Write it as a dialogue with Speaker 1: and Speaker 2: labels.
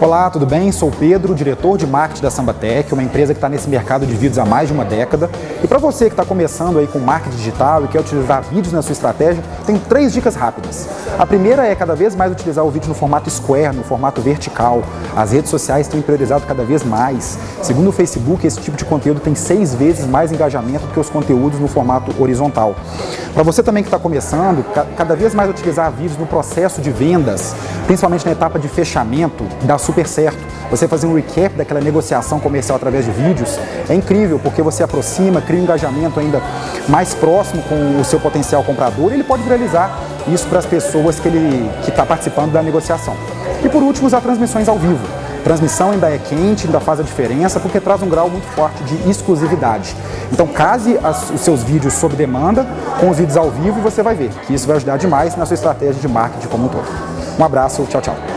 Speaker 1: Olá, tudo bem? Sou Pedro, diretor de marketing da Sambatec, uma empresa que está nesse mercado de vídeos há mais de uma década. E para você que está começando aí com marketing digital e quer utilizar vídeos na sua estratégia, tenho três dicas rápidas. A primeira é cada vez mais utilizar o vídeo no formato square, no formato vertical. As redes sociais têm priorizado cada vez mais. Segundo o Facebook, esse tipo de conteúdo tem seis vezes mais engajamento do que os conteúdos no formato horizontal. Para você também que está começando, cada vez mais utilizar vídeos no processo de vendas, principalmente na etapa de fechamento, dá super certo. Você fazer um recap daquela negociação comercial através de vídeos é incrível, porque você aproxima, cria um engajamento ainda mais próximo com o seu potencial comprador e ele pode viralizar isso para as pessoas que ele que está participando da negociação. E por último, usar transmissões ao vivo. Transmissão ainda é quente, ainda faz a diferença, porque traz um grau muito forte de exclusividade. Então case as, os seus vídeos sob demanda com os vídeos ao vivo e você vai ver que isso vai ajudar demais na sua estratégia de marketing como um todo. Um abraço, tchau, tchau.